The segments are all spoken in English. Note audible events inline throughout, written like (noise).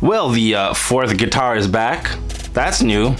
Well, the uh, fourth guitar is back. That's new.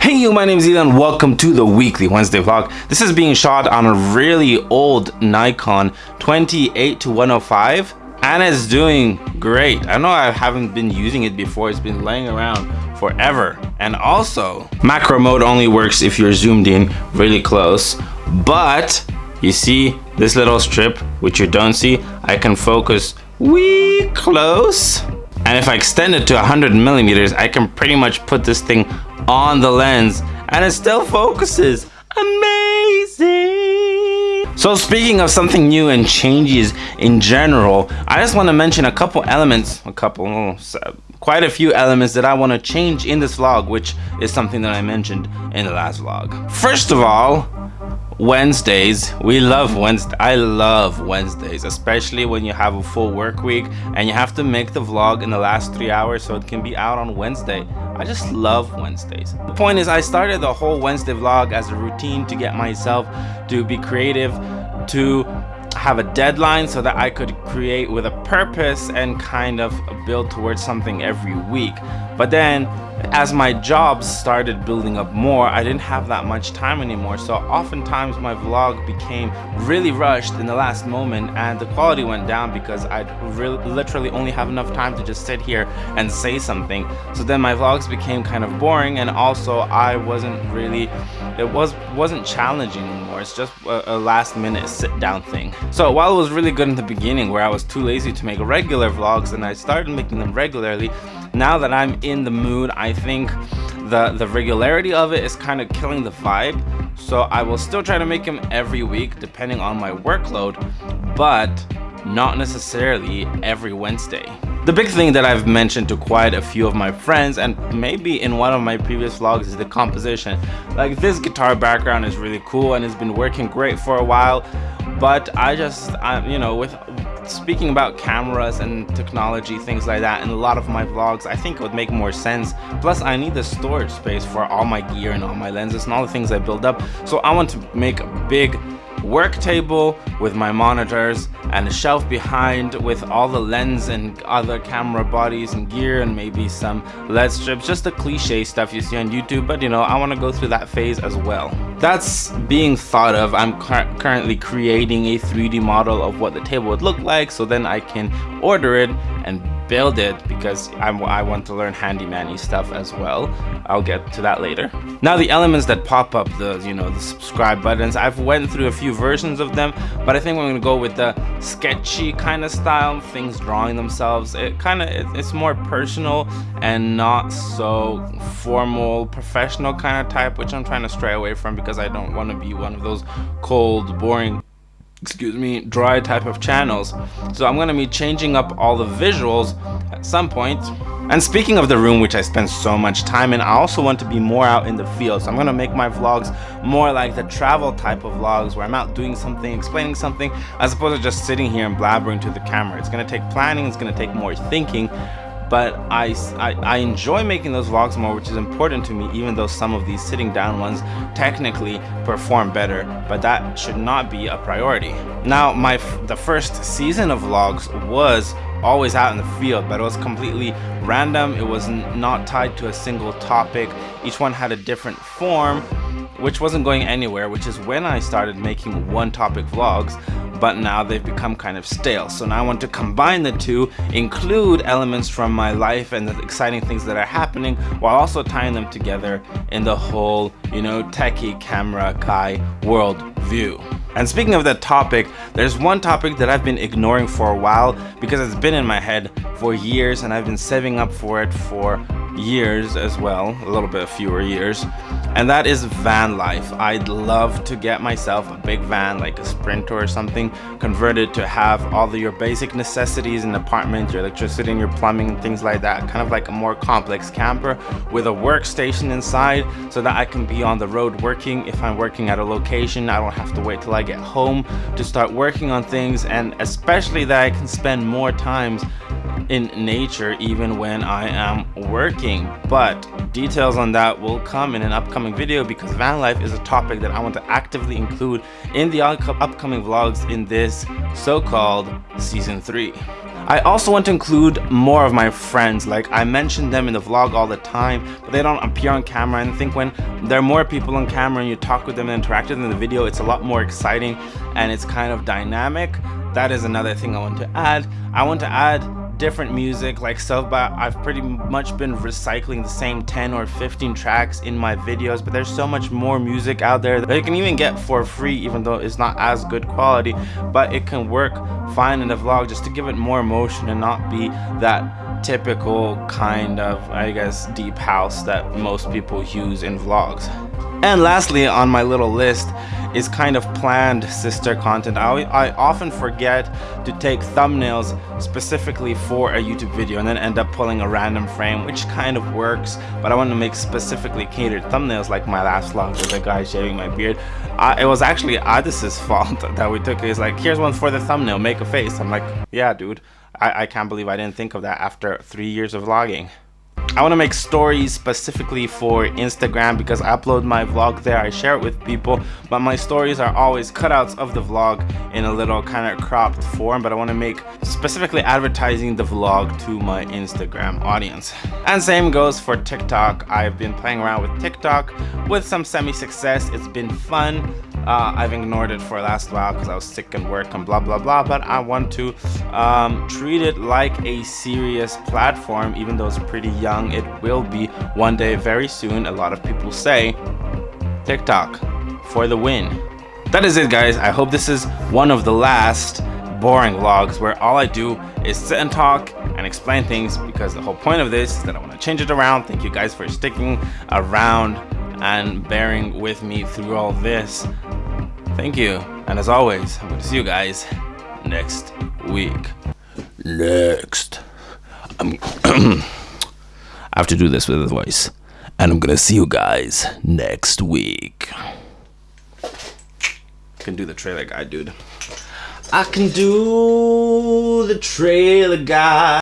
Hey you, my name is Ethan. Welcome to the weekly Wednesday vlog. This is being shot on a really old Nikon 28 to 105 and it's doing great. I know I haven't been using it before. It's been laying around forever. And also, macro mode only works if you're zoomed in really close. But you see this little strip, which you don't see, I can focus wee close. And if I extend it to 100 millimeters, I can pretty much put this thing on the lens and it still focuses. Amazing! So speaking of something new and changes in general, I just want to mention a couple elements, a couple, quite a few elements that I want to change in this vlog, which is something that I mentioned in the last vlog. First of all, Wednesdays. We love Wednesday. I love Wednesdays, especially when you have a full work week and you have to make the vlog in the last three hours so it can be out on Wednesday. I just love Wednesdays. The point is I started the whole Wednesday vlog as a routine to get myself to be creative, to have a deadline so that I could create with a purpose and kind of build towards something every week. But then as my jobs started building up more, I didn't have that much time anymore. So oftentimes my vlog became really rushed in the last moment and the quality went down because I'd literally only have enough time to just sit here and say something. So then my vlogs became kind of boring and also I wasn't really, it was, wasn't challenging anymore. It's just a, a last minute sit down thing. So while it was really good in the beginning where I was too lazy to make regular vlogs and I started making them regularly, now that I'm in the mood, I think the, the regularity of it is kind of killing the vibe. So I will still try to make them every week depending on my workload, but not necessarily every Wednesday. The big thing that I've mentioned to quite a few of my friends and maybe in one of my previous vlogs is the composition. Like this guitar background is really cool and it's been working great for a while but I just, I, you know, with speaking about cameras and technology, things like that, in a lot of my vlogs, I think it would make more sense. Plus, I need the storage space for all my gear and all my lenses and all the things I build up. So I want to make a big work table with my monitors and a shelf behind with all the lens and other camera bodies and gear and maybe some LED strips. Just the cliche stuff you see on YouTube but you know I want to go through that phase as well. That's being thought of. I'm currently creating a 3d model of what the table would look like so then I can order it and build it because I'm, i want to learn handyman stuff as well. I'll get to that later. Now the elements that pop up, the you know the subscribe buttons, I've went through a few versions of them, but I think I'm gonna go with the sketchy kind of style, things drawing themselves. It kind of it, it's more personal and not so formal, professional kind of type, which I'm trying to stray away from because I don't want to be one of those cold, boring excuse me, dry type of channels. So I'm gonna be changing up all the visuals at some point. And speaking of the room, which I spend so much time in, I also want to be more out in the field. So I'm gonna make my vlogs more like the travel type of vlogs where I'm out doing something, explaining something, as opposed to just sitting here and blabbering to the camera. It's gonna take planning, it's gonna take more thinking, but I, I, I, enjoy making those vlogs more which is important to me even though some of these sitting down ones technically perform better but that should not be a priority. Now my the first season of vlogs was always out in the field but it was completely random. It was not tied to a single topic. Each one had a different form which wasn't going anywhere which is when I started making one topic vlogs but now they've become kind of stale. So now I want to combine the two, include elements from my life and the exciting things that are happening, while also tying them together in the whole, you know, techie camera guy world view. And speaking of that topic, there's one topic that I've been ignoring for a while because it's been in my head for years and I've been saving up for it for years as well, a little bit fewer years and that is van life. I'd love to get myself a big van like a Sprinter or something converted to have all of your basic necessities in the apartment, your electricity and your plumbing things like that. Kind of like a more complex camper with a workstation inside so that I can be on the road working. If I'm working at a location, I don't have to wait till I get home to start working on things and especially that I can spend more times in nature even when I am working. But details on that will come in an upcoming video because van life is a topic that I want to actively include in the upcoming vlogs in this so-called season 3. I also want to include more of my friends. Like I mention them in the vlog all the time but they don't appear on camera. And I think when there are more people on camera and you talk with them and interact with them in the video it's a lot more exciting and it's kind of dynamic. That is another thing I want to add. I want to add different music like so but I've pretty much been recycling the same 10 or 15 tracks in my videos but there's so much more music out there that you can even get for free even though it's not as good quality but it can work fine in a vlog just to give it more emotion and not be that typical kind of I guess deep house that most people use in vlogs. And lastly on my little list is kind of planned sister content. I, I often forget to take thumbnails specifically for a YouTube video and then end up pulling a random frame which kind of works but I want to make specifically catered thumbnails like my last vlog with a guy shaving my beard. I, it was actually Addis's (laughs) fault that we took. He's like here's one for the thumbnail make a face. I'm like yeah dude I, I can't believe I didn't think of that after three years of vlogging. I want to make stories specifically for Instagram because I upload my vlog there, I share it with people, but my stories are always cutouts of the vlog in a little kind of cropped form, but I want to make specifically advertising the vlog to my Instagram audience. And same goes for TikTok. I've been playing around with TikTok with some semi-success. It's been fun. Uh, I've ignored it for the last while because I was sick and work and blah blah blah but I want to um, treat it like a serious platform even though it's pretty young. It will be one day very soon a lot of people say. TikTok for the win. That is it guys. I hope this is one of the last boring vlogs where all I do is sit and talk and explain things because the whole point of this is that I want to change it around. Thank you guys for sticking around and bearing with me through all this. Thank you. And as always, I'm going to see you guys next week. Next. I'm (clears throat) I have to do this with a voice. And I'm going to see you guys next week. I can do the trailer guy, dude. I can do the trailer guy.